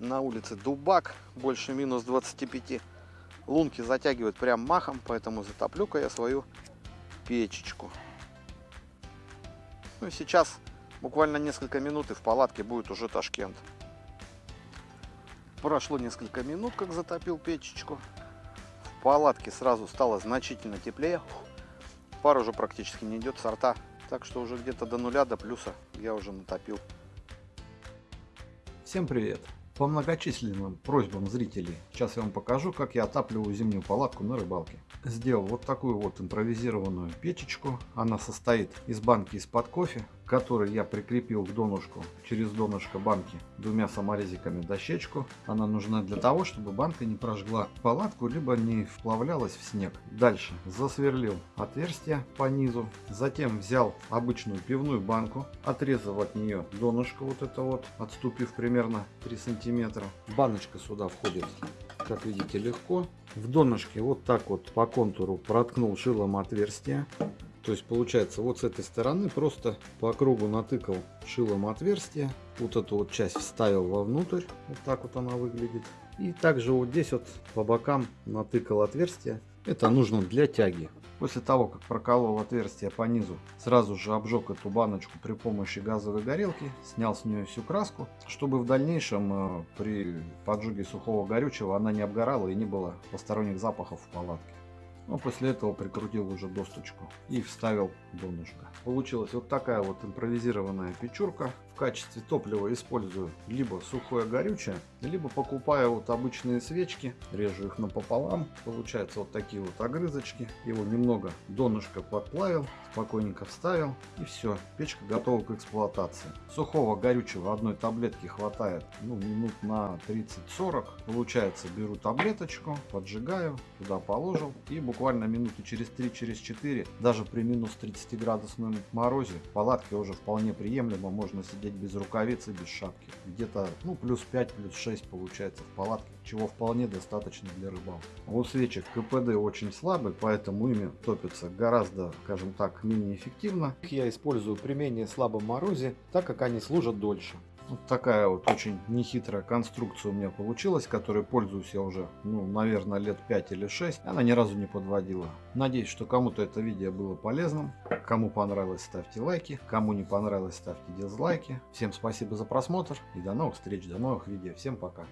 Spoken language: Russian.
На улице дубак, больше минус 25. Лунки затягивают прям махом, поэтому затоплю-ка я свою печечку. Ну и сейчас буквально несколько минут и в палатке будет уже Ташкент. Прошло несколько минут, как затопил печечку. В палатке сразу стало значительно теплее. Пар уже практически не идет сорта. Так что уже где-то до нуля, до плюса я уже натопил. Всем привет! По многочисленным просьбам зрителей, сейчас я вам покажу, как я отапливаю зимнюю палатку на рыбалке. Сделал вот такую вот импровизированную печечку. Она состоит из банки из-под кофе, который я прикрепил к донышку через донышко банки двумя саморезиками дощечку. Она нужна для того, чтобы банка не прожгла палатку, либо не вплавлялась в снег. Дальше засверлил отверстие по низу. Затем взял обычную пивную банку, отрезал от нее донышко вот это вот, отступив примерно 3 сантиметра. Баночка сюда входит, как видите, легко. В донышке вот так вот по контуру проткнул шилом отверстие. То есть получается вот с этой стороны просто по кругу натыкал шилом отверстие. Вот эту вот часть вставил вовнутрь. Вот так вот она выглядит. И также вот здесь вот по бокам натыкал отверстие. Это нужно для тяги. После того, как проколол отверстие по низу, сразу же обжег эту баночку при помощи газовой горелки, снял с нее всю краску, чтобы в дальнейшем э, при поджоге сухого горючего она не обгорала и не было посторонних запахов в палатке. Ну, после этого прикрутил уже досточку и вставил донышко. Получилась вот такая вот импровизированная печурка. В качестве топлива использую либо сухое горючее, либо покупаю вот обычные свечки, режу их напополам. Получается вот такие вот огрызочки. Его немного донышко подплавил, спокойненько вставил и все. Печка готова к эксплуатации. Сухого горючего одной таблетки хватает ну, минут на 30-40. Получается беру таблеточку, поджигаю, туда положил и буквально минуты через 3-4 через даже при минус 30 градусном морозе в палатке уже вполне приемлемо. Можно сидеть без рукавиц и без шапки. Где-то ну, плюс 5, плюс 6 получается в палатке, чего вполне достаточно для рыбалки. У свечек КПД очень слабый, поэтому ими топится гораздо, скажем так, менее эффективно. Их я использую при менее слабом морозе, так как они служат дольше. Вот такая вот очень нехитрая конструкция у меня получилась, которой пользуюсь я уже, ну, наверное, лет 5 или 6. Она ни разу не подводила. Надеюсь, что кому-то это видео было полезным. Кому понравилось, ставьте лайки. Кому не понравилось, ставьте дизлайки. Всем спасибо за просмотр и до новых встреч, до новых видео. Всем пока.